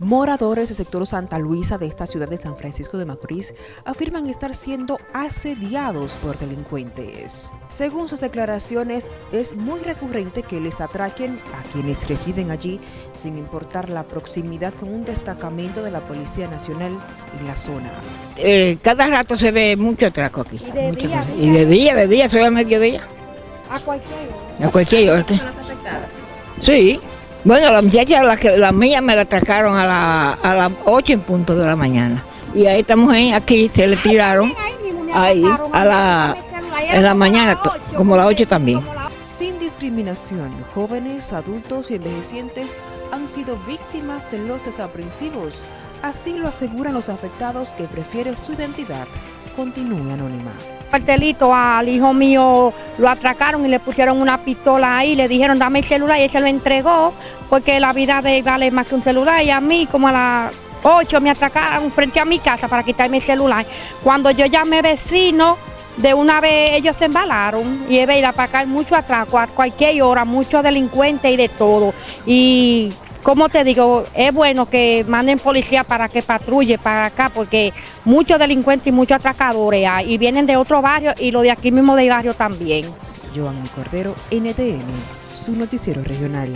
Moradores del sector Santa Luisa de esta ciudad de San Francisco de Macorís afirman estar siendo asediados por delincuentes. Según sus declaraciones, es muy recurrente que les atraquen a quienes residen allí sin importar la proximidad con un destacamento de la Policía Nacional en la zona. Eh, cada rato se ve mucho atraco aquí. ¿Y de día? Y de día, de día, soy a mediodía. A cualquier hora. A cualquier hora. Sí. Bueno, la muchacha, la, que, la mía me la atracaron a, la, a las 8 en punto de la mañana. Y a esta mujer aquí se le tiraron ahí, a la, en la mañana, como a las 8 también. Sin discriminación, jóvenes, adultos y envejecientes han sido víctimas de los desaprensivos. Así lo aseguran los afectados que prefieren su identidad continúe anónima. Cartelito al hijo mío lo atracaron y le pusieron una pistola ahí, le dijeron dame el celular y él se lo entregó porque la vida de él vale más que un celular y a mí como a las 8 me atracaron frente a mi casa para quitarme el celular. Cuando yo llamé vecino, de una vez ellos se embalaron y es verdad, para acá hay mucho atraco, a cualquier hora, muchos delincuentes y de todo. Y como te digo, es bueno que manden policía para que patrulle para acá, porque muchos delincuentes y muchos atracadores hay, y vienen de otro barrio y los de aquí mismo del barrio también. Joan Cordero, NTN, su noticiero regional.